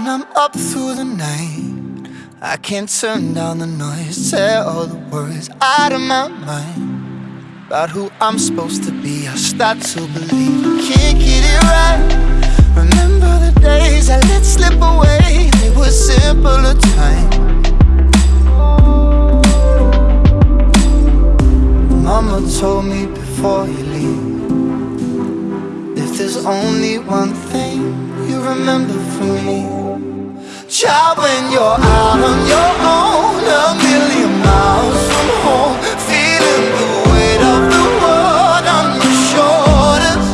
I'm up through the night. I can't turn down the noise, tear all the worries out of my mind. About who I'm supposed to be, I start to believe I can't get it right. Remember the days I let slip away, they were simpler times. Mama told me before you leave If there's only one thing you remember from me Child, when you're out on your own A million miles from home Feeling the weight of the world on your shoulders.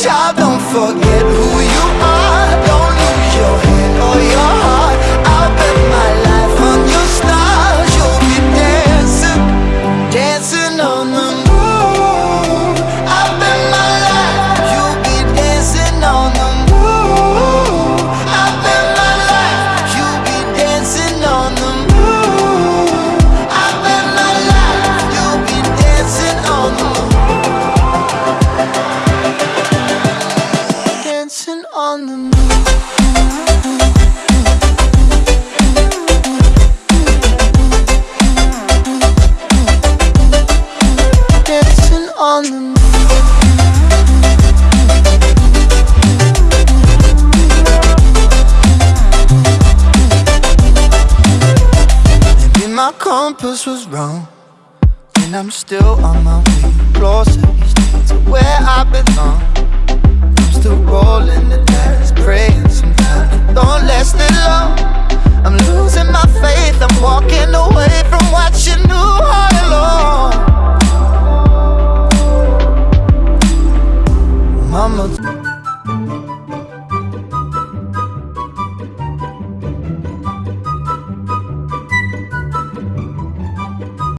Child, don't forget who compass was wrong And I'm still on my way. Closer to where I belong. I'm still rolling the dice Praying sometimes. Don't last it long